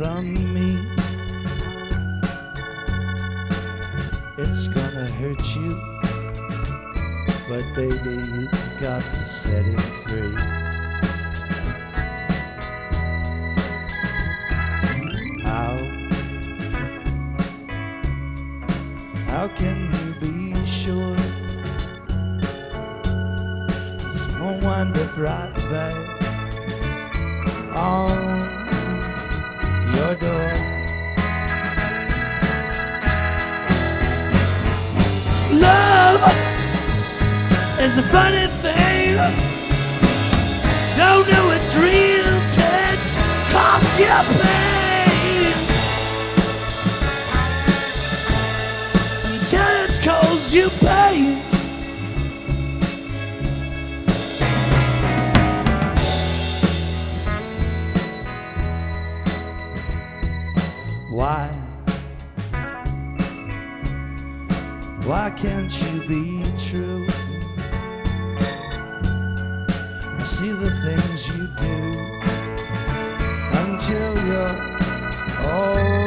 from me. It's gonna hurt you, but baby, you got to set it free. How? How can you be sure? Won't wind up right back on Love is a funny thing. Don't know it's real till it's cost you pain. Until it's caused you pain. Why? Why can't you be true? I see the things you do until you're all